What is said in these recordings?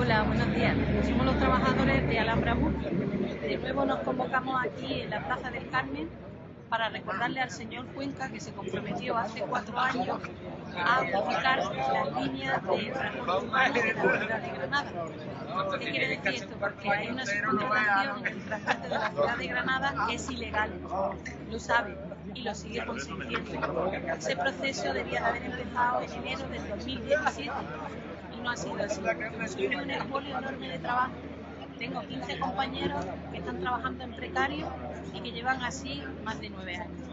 Hola, buenos días. Somos los trabajadores de Alhambra Bus. De nuevo nos convocamos aquí en la Plaza del Carmen para recordarle al señor Cuenca que se comprometió hace cuatro años a modificar las líneas de transporte humano de la ciudad de Granada. ¿Qué quiere decir esto? Porque hay una subcontratación en el transporte de la ciudad de Granada que es ilegal, lo sabe y lo sigue consintiendo. Ese proceso debía de haber empezado en enero del 2017 no ha sido así. Tuvimos un expolio enorme de trabajo tengo 15 compañeros que están trabajando en precario y que llevan así más de nueve años.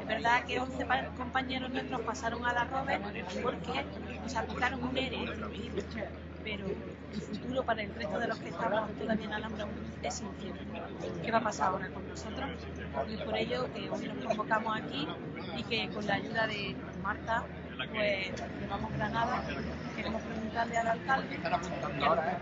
Es verdad que 11 compañeros nuestros pasaron a la Robert porque nos aplicaron un ERE, pero el futuro para el resto de los que estamos todavía en Alhambra es incierto. ¿Qué va a pasar ahora con nosotros? Y por ello que hoy nos convocamos aquí y que con la ayuda de Marta pues llevamos Granada, queremos preguntarle al alcalde. Están apuntando ahora, ¿eh?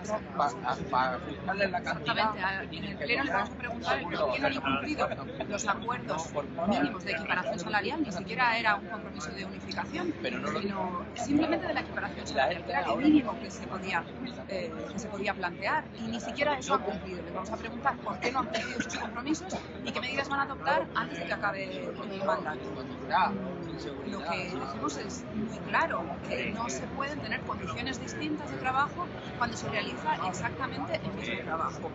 Para fijarle la cantidad. En el pleno le vamos a preguntar por qué no han incumplido los acuerdos mínimos de equiparación salarial, ni siquiera era un compromiso de unificación, sino simplemente de la equiparación salarial, que era lo mínimo que se podía, eh, que se podía plantear, y ni siquiera eso ha cumplido. Le vamos a preguntar por qué no han cumplido esos compromisos y qué medidas van a adoptar antes de que acabe el mandato. Lo que decimos es muy claro, que no se pueden tener condiciones distintas de trabajo cuando se realiza exactamente el mismo trabajo.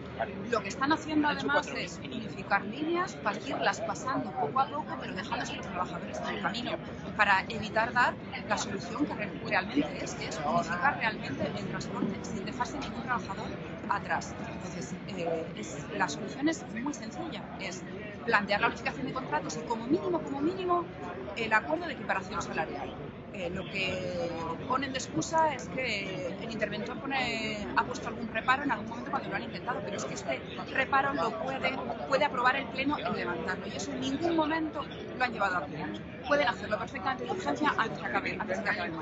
Lo que están haciendo además es unificar líneas para irlas pasando poco a poco, pero dejándose a los trabajadores en el camino, para evitar dar la solución que realmente es, que es unificar realmente el transporte sin dejarse ningún trabajador atrás. Entonces, eh, la solución es muy sencilla, es plantear la unificación de contratos y como mínimo, como mínimo, el acuerdo de equiparación salarial. Eh, lo que ponen de excusa es que el interventor pone, ha puesto algún reparo en algún momento cuando lo han intentado, pero es que este reparo lo puede, puede aprobar el Pleno en levantarlo y eso en ningún momento lo han llevado a cabo. Pueden hacerlo perfectamente de urgencia antes que acabe, antes que acabe el